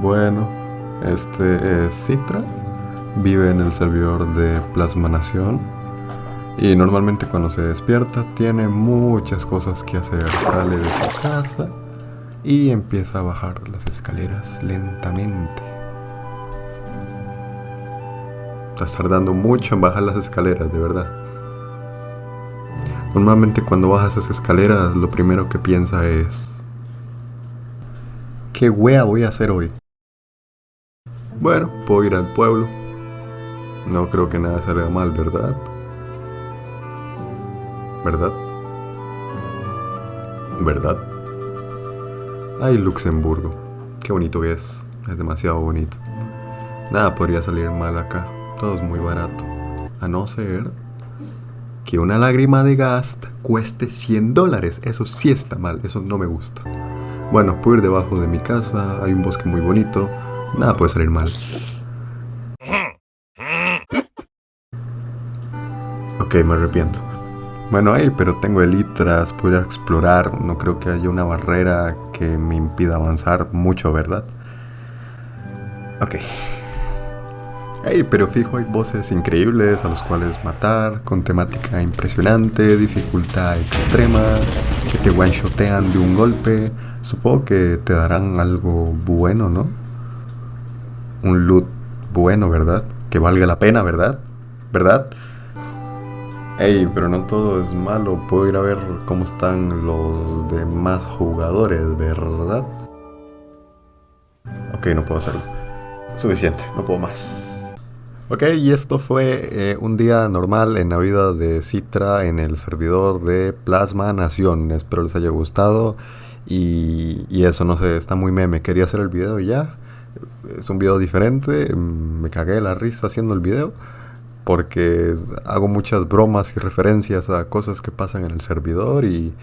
Bueno, este es Citra, vive en el servidor de Plasma Nación y normalmente cuando se despierta tiene muchas cosas que hacer. Sale de su casa y empieza a bajar las escaleras lentamente. Está tardando mucho en bajar las escaleras, de verdad. Normalmente cuando bajas esas escaleras lo primero que piensa es... ¿Qué wea voy a hacer hoy? Bueno, puedo ir al pueblo. No creo que nada salga mal, ¿verdad? ¿Verdad? ¿Verdad? Ay, Luxemburgo. Qué bonito que es. Es demasiado bonito. Nada podría salir mal acá. Todo es muy barato. A no ser que una lágrima de gas cueste 100 dólares. Eso sí está mal. Eso no me gusta. Bueno, puedo ir debajo de mi casa. Hay un bosque muy bonito. Nada puede salir mal. Ok, me arrepiento. Bueno, ahí, pero tengo elitras, puedo explorar. No creo que haya una barrera que me impida avanzar mucho, ¿verdad? Ok. Hey, pero fijo, hay voces increíbles a los cuales matar, con temática impresionante, dificultad extrema, que te one-shotean de un golpe. Supongo que te darán algo bueno, ¿no? Un loot bueno, ¿verdad? Que valga la pena, ¿verdad? ¿Verdad? Ey, pero no todo es malo. Puedo ir a ver cómo están los demás jugadores, ¿verdad? Ok, no puedo hacerlo. Suficiente, no puedo más. Ok, y esto fue eh, un día normal en la vida de Citra en el servidor de Plasma Nación. Espero les haya gustado. Y, y eso, no sé, está muy meme. Quería hacer el video y ya. Es un video diferente. Me cagué de la risa haciendo el video porque hago muchas bromas y referencias a cosas que pasan en el servidor y,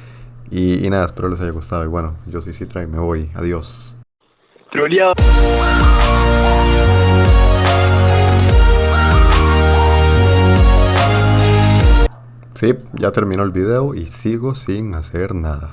y, nada, espero les haya gustado. Y bueno, yo soy Citra y me voy. Adiós. Sí, ya terminó el video y sigo sin hacer nada.